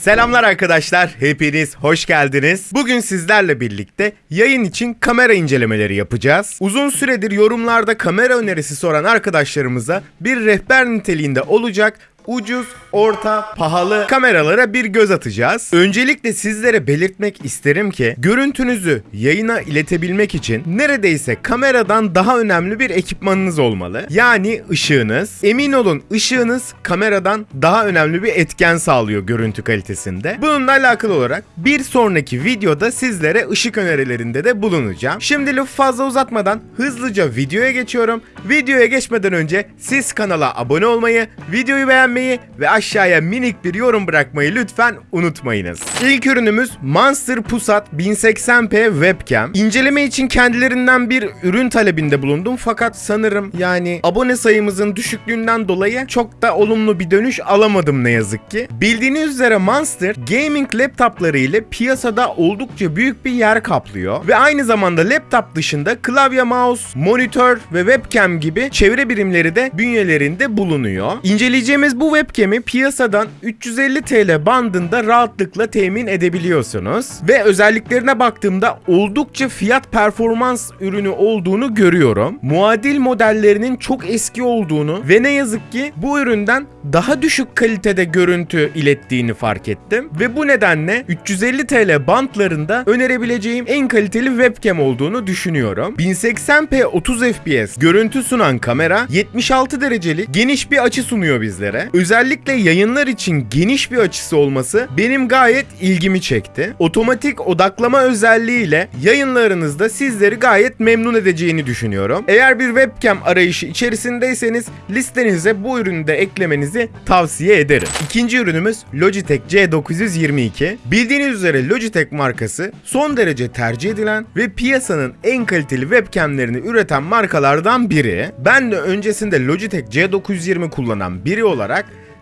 Selamlar arkadaşlar, hepiniz hoş geldiniz. Bugün sizlerle birlikte yayın için kamera incelemeleri yapacağız. Uzun süredir yorumlarda kamera önerisi soran arkadaşlarımıza bir rehber niteliğinde olacak ucuz, orta, pahalı kameralara bir göz atacağız. Öncelikle sizlere belirtmek isterim ki görüntünüzü yayına iletebilmek için neredeyse kameradan daha önemli bir ekipmanınız olmalı. Yani ışığınız. Emin olun ışığınız kameradan daha önemli bir etken sağlıyor görüntü kalitesinde. Bununla alakalı olarak bir sonraki videoda sizlere ışık önerilerinde de bulunacağım. Şimdi lafı fazla uzatmadan hızlıca videoya geçiyorum. Videoya geçmeden önce siz kanala abone olmayı, videoyu beğenmeyi ve aşağıya minik bir yorum bırakmayı lütfen unutmayınız. İlk ürünümüz Monster Pusat 1080p webcam. İnceleme için kendilerinden bir ürün talebinde bulundum fakat sanırım yani abone sayımızın düşüklüğünden dolayı çok da olumlu bir dönüş alamadım ne yazık ki. Bildiğiniz üzere Monster gaming laptopları ile piyasada oldukça büyük bir yer kaplıyor ve aynı zamanda laptop dışında klavye, mouse, monitör ve webcam gibi çevre birimleri de bünyelerinde bulunuyor. İnceleyeceğimiz bu webcam'i piyasadan 350 TL bandında rahatlıkla temin edebiliyorsunuz. Ve özelliklerine baktığımda oldukça fiyat performans ürünü olduğunu görüyorum. Muadil modellerinin çok eski olduğunu ve ne yazık ki bu üründen daha düşük kalitede görüntü ilettiğini fark ettim. Ve bu nedenle 350 TL bantlarında önerebileceğim en kaliteli webcam olduğunu düşünüyorum. 1080p 30 fps görüntü sunan kamera 76 derecelik geniş bir açı sunuyor bizlere. Özellikle yayınlar için geniş bir açısı olması benim gayet ilgimi çekti. Otomatik odaklama özelliğiyle yayınlarınızda sizleri gayet memnun edeceğini düşünüyorum. Eğer bir webcam arayışı içerisindeyseniz listenize bu ürünü de eklemenizi tavsiye ederim. İkinci ürünümüz Logitech C922. Bildiğiniz üzere Logitech markası son derece tercih edilen ve piyasanın en kaliteli webcamlerini üreten markalardan biri. Ben de öncesinde Logitech C920 kullanan biri olarak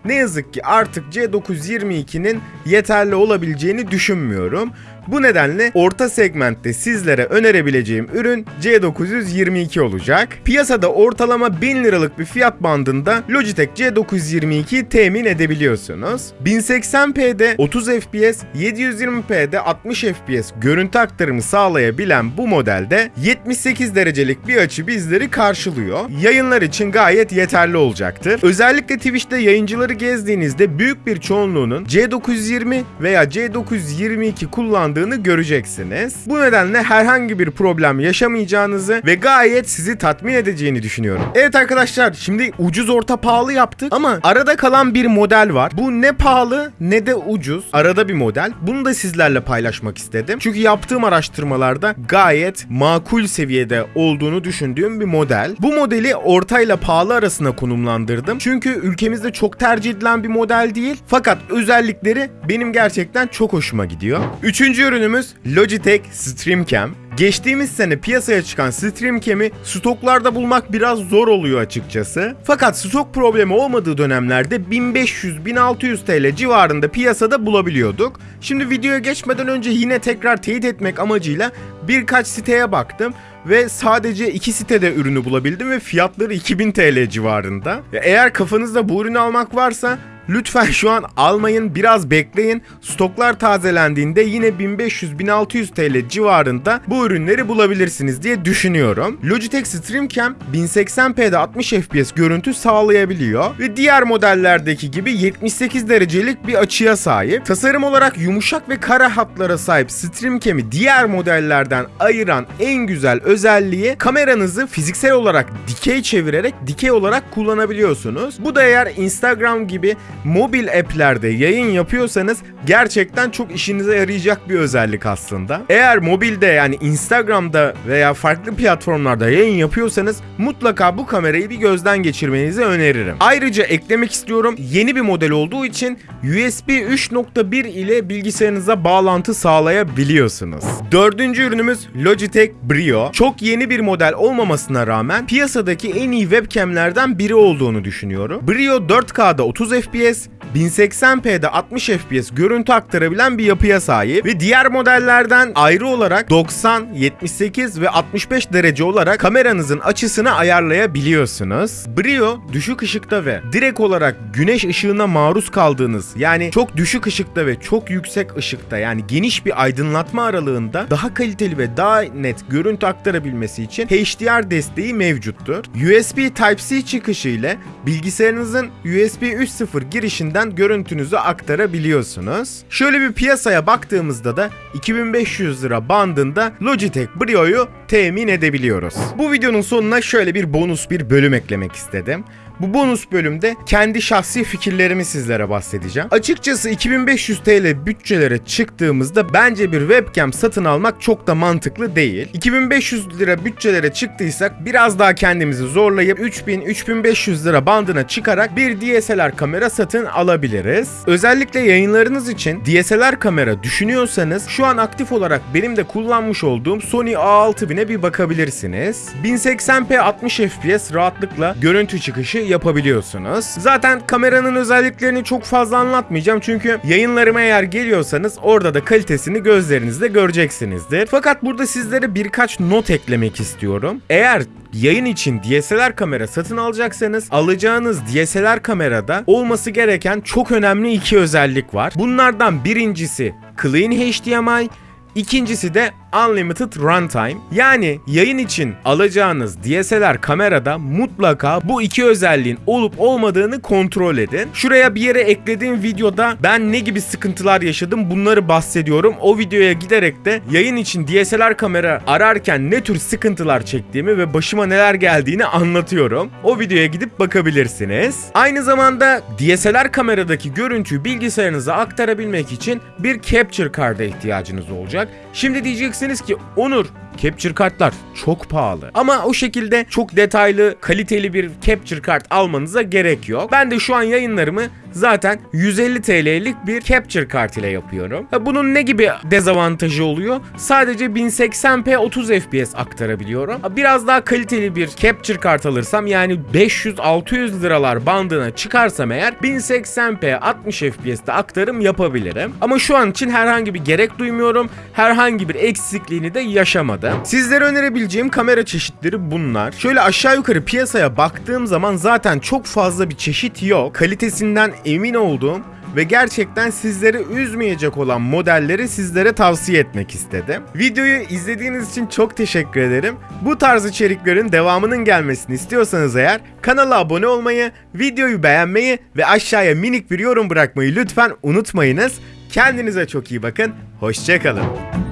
ne yazık ki artık C922'nin yeterli olabileceğini düşünmüyorum. Bu nedenle orta segmentte sizlere önerebileceğim ürün C922 olacak. Piyasada ortalama 1000 liralık bir fiyat bandında Logitech C922'yi temin edebiliyorsunuz. 1080p'de 30 fps, 720p'de 60 fps görüntü aktarımı sağlayabilen bu modelde 78 derecelik bir açı bizleri karşılıyor. Yayınlar için gayet yeterli olacaktır. Özellikle Twitch'te yayıncıları gezdiğinizde büyük bir çoğunluğunun C920 veya C922 kullandığı kullandığını göreceksiniz. Bu nedenle herhangi bir problem yaşamayacağınızı ve gayet sizi tatmin edeceğini düşünüyorum. Evet arkadaşlar şimdi ucuz orta pahalı yaptık ama arada kalan bir model var. Bu ne pahalı ne de ucuz. Arada bir model. Bunu da sizlerle paylaşmak istedim. Çünkü yaptığım araştırmalarda gayet makul seviyede olduğunu düşündüğüm bir model. Bu modeli orta ile pahalı arasına konumlandırdım. Çünkü ülkemizde çok tercih edilen bir model değil. Fakat özellikleri benim gerçekten çok hoşuma gidiyor. Üçüncü ürünümüz Logitech StreamCam. Geçtiğimiz sene piyasaya çıkan StreamCam'i stoklarda bulmak biraz zor oluyor açıkçası. Fakat stok problemi olmadığı dönemlerde 1500-1600 TL civarında piyasada bulabiliyorduk. Şimdi videoya geçmeden önce yine tekrar teyit etmek amacıyla birkaç siteye baktım ve sadece iki sitede ürünü bulabildim ve fiyatları 2000 TL civarında. Eğer kafanızda bu ürünü almak varsa Lütfen şu an almayın biraz bekleyin. Stoklar tazelendiğinde yine 1500-1600 TL civarında bu ürünleri bulabilirsiniz diye düşünüyorum. Logitech StreamCam 1080p'de 60 fps görüntü sağlayabiliyor ve diğer modellerdeki gibi 78 derecelik bir açıya sahip. Tasarım olarak yumuşak ve kara hatlara sahip StreamCam'i diğer modellerden ayıran en güzel özelliği kameranızı fiziksel olarak dikey çevirerek dikey olarak kullanabiliyorsunuz. Bu da eğer Instagram gibi mobil app'lerde yayın yapıyorsanız gerçekten çok işinize yarayacak bir özellik aslında. Eğer mobilde yani Instagram'da veya farklı platformlarda yayın yapıyorsanız mutlaka bu kamerayı bir gözden geçirmenizi öneririm. Ayrıca eklemek istiyorum yeni bir model olduğu için USB 3.1 ile bilgisayarınıza bağlantı sağlayabiliyorsunuz. Dördüncü ürünümüz Logitech Brio. Çok yeni bir model olmamasına rağmen piyasadaki en iyi webcamlerden biri olduğunu düşünüyorum. Brio 4K'da 30 FPS FPS 1080p'de 60 FPS görüntü aktarabilen bir yapıya sahip ve diğer modellerden ayrı olarak 90, 78 ve 65 derece olarak kameranızın açısını ayarlayabiliyorsunuz. Brio düşük ışıkta ve direkt olarak güneş ışığına maruz kaldığınız yani çok düşük ışıkta ve çok yüksek ışıkta yani geniş bir aydınlatma aralığında daha kaliteli ve daha net görüntü aktarabilmesi için HDR desteği mevcuttur. USB Type-C çıkışı ile bilgisayarınızın USB 3.0 girişinden görüntünüzü aktarabiliyorsunuz. Şöyle bir piyasaya baktığımızda da 2500 lira bandında Logitech Brio'yu temin edebiliyoruz. Bu videonun sonuna şöyle bir bonus bir bölüm eklemek istedim. Bu bonus bölümde kendi şahsi fikirlerimi sizlere bahsedeceğim. Açıkçası 2500 TL bütçelere çıktığımızda bence bir webcam satın almak çok da mantıklı değil. 2500 lira bütçelere çıktıysak biraz daha kendimizi zorlayıp 3000-3500 lira bandına çıkarak bir DSLR kamera satın alabiliriz. Özellikle yayınlarınız için DSLR kamera düşünüyorsanız şu an aktif olarak benim de kullanmış olduğum Sony A6000'e bir bakabilirsiniz. 1080p 60 fps rahatlıkla görüntü çıkışı yapabiliyorsunuz. Zaten kameranın özelliklerini çok fazla anlatmayacağım çünkü yayınlarıma eğer geliyorsanız orada da kalitesini gözlerinizle göreceksinizdir. Fakat burada sizlere birkaç not eklemek istiyorum. Eğer yayın için DSLR kamera satın alacaksanız alacağınız DSLR kamerada olması gereken çok önemli iki özellik var. Bunlardan birincisi Clean HDMI, İkincisi de Unlimited Runtime. Yani yayın için alacağınız DSLR kamerada mutlaka bu iki özelliğin olup olmadığını kontrol edin. Şuraya bir yere eklediğim videoda ben ne gibi sıkıntılar yaşadım bunları bahsediyorum. O videoya giderek de yayın için DSLR kamera ararken ne tür sıkıntılar çektiğimi ve başıma neler geldiğini anlatıyorum. O videoya gidip bakabilirsiniz. Aynı zamanda DSLR kameradaki görüntüyü bilgisayarınıza aktarabilmek için bir capture card'a ihtiyacınız olacak. Şimdi diyeceksiniz ki Onur Capture kartlar çok pahalı. Ama o şekilde çok detaylı, kaliteli bir capture kart almanıza gerek yok. Ben de şu an yayınlarımı zaten 150 TL'lik bir capture kart ile yapıyorum. Bunun ne gibi dezavantajı oluyor? Sadece 1080p 30 FPS aktarabiliyorum. Biraz daha kaliteli bir capture kart alırsam yani 500-600 liralar bandına çıkarsam eğer 1080p 60 FPS'te aktarım yapabilirim. Ama şu an için herhangi bir gerek duymuyorum. Herhangi bir eksikliğini de yaşamadım. Sizlere önerebileceğim kamera çeşitleri bunlar. Şöyle aşağı yukarı piyasaya baktığım zaman zaten çok fazla bir çeşit yok. Kalitesinden emin olduğum ve gerçekten sizleri üzmeyecek olan modelleri sizlere tavsiye etmek istedim. Videoyu izlediğiniz için çok teşekkür ederim. Bu tarz içeriklerin devamının gelmesini istiyorsanız eğer kanala abone olmayı, videoyu beğenmeyi ve aşağıya minik bir yorum bırakmayı lütfen unutmayınız. Kendinize çok iyi bakın. Hoşçakalın.